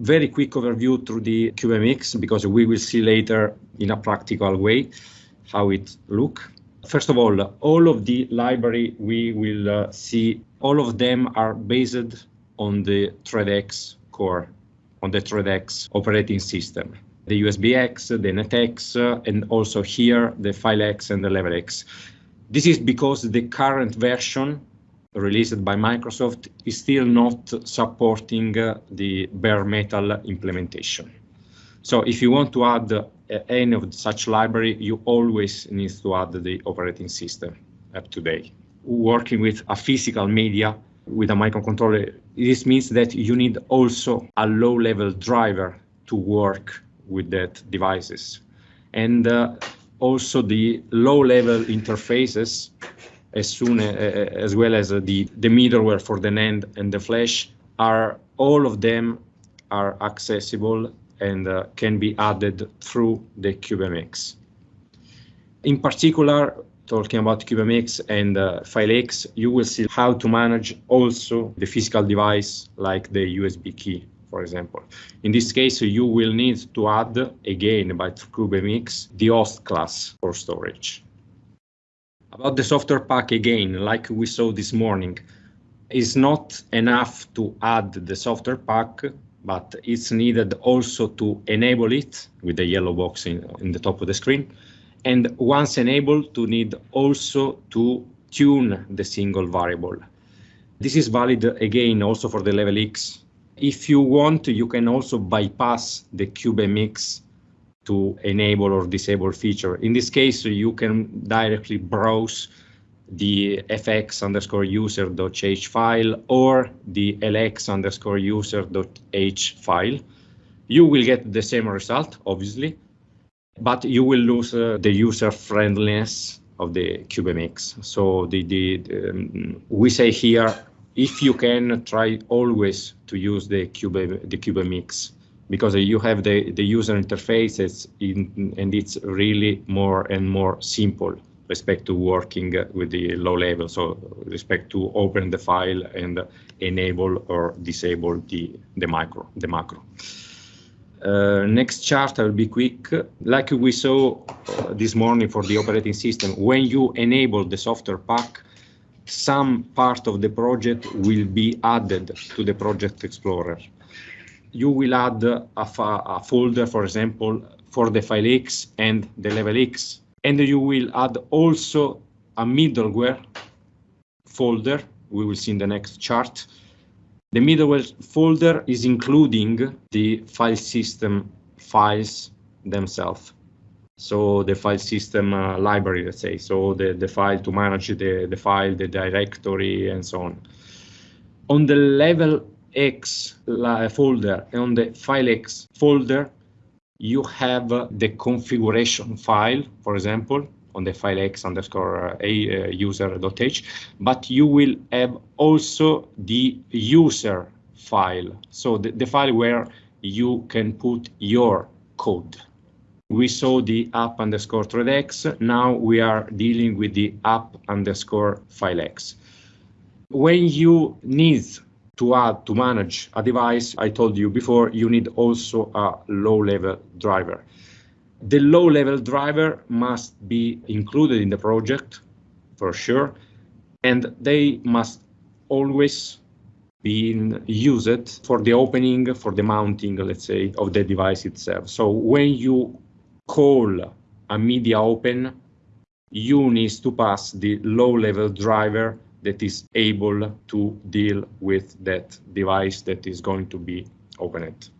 very quick overview through the CubeMX because we will see later in a practical way how it look. First of all, all of the library we will uh, see, all of them are based on the ThreadX core, on the ThreadX operating system. The USBX, the NetX, uh, and also here the FileX and the LevelX. This is because the current version released by Microsoft is still not supporting uh, the bare metal implementation. So if you want to add uh, any of such library, you always need to add the operating system up to date. Working with a physical media with a microcontroller, this means that you need also a low-level driver to work with that devices. And uh, also the low-level interfaces as soon as, as well as the, the middleware for the NAND and the flash are all of them are accessible and uh, can be added through the CubeMX. In particular, talking about CubeMX and uh, FileX, you will see how to manage also the physical device like the USB key, for example. In this case, you will need to add, again, by CubeMX, the host class for storage. About the software pack again, like we saw this morning, is not enough to add the software pack, but it's needed also to enable it with the yellow box in, in the top of the screen. And once enabled, to need also to tune the single variable. This is valid again also for the LevelX. If you want, you can also bypass the CubeMX to enable or disable feature. In this case, you can directly browse the fx underscore file or the lx underscore file. You will get the same result, obviously, but you will lose uh, the user friendliness of the CubeMX. So the, the um, we say here, if you can, try always to use the Cube the because you have the, the user interfaces in, and it's really more and more simple respect to working with the low level, so respect to open the file and enable or disable the, the macro. The macro. Uh, next chart, I will be quick. Like we saw uh, this morning for the operating system, when you enable the software pack, some part of the project will be added to the Project Explorer you will add a, a folder, for example, for the FileX and the LevelX. And you will add also a middleware folder. We will see in the next chart. The middleware folder is including the file system files themselves. So the file system uh, library, let's say, so the, the file to manage the, the file, the directory, and so on. On the level X folder and on the FileX folder, you have the configuration file, for example, on the file x underscore a uh, user.h, but you will have also the user file. So the, the file where you can put your code. We saw the app underscore threadx. Now we are dealing with the app underscore file x. When you need to add, to manage a device, I told you before, you need also a low-level driver. The low-level driver must be included in the project, for sure, and they must always be used for the opening, for the mounting, let's say, of the device itself. So when you call a media open, you need to pass the low-level driver that is able to deal with that device that is going to be opened.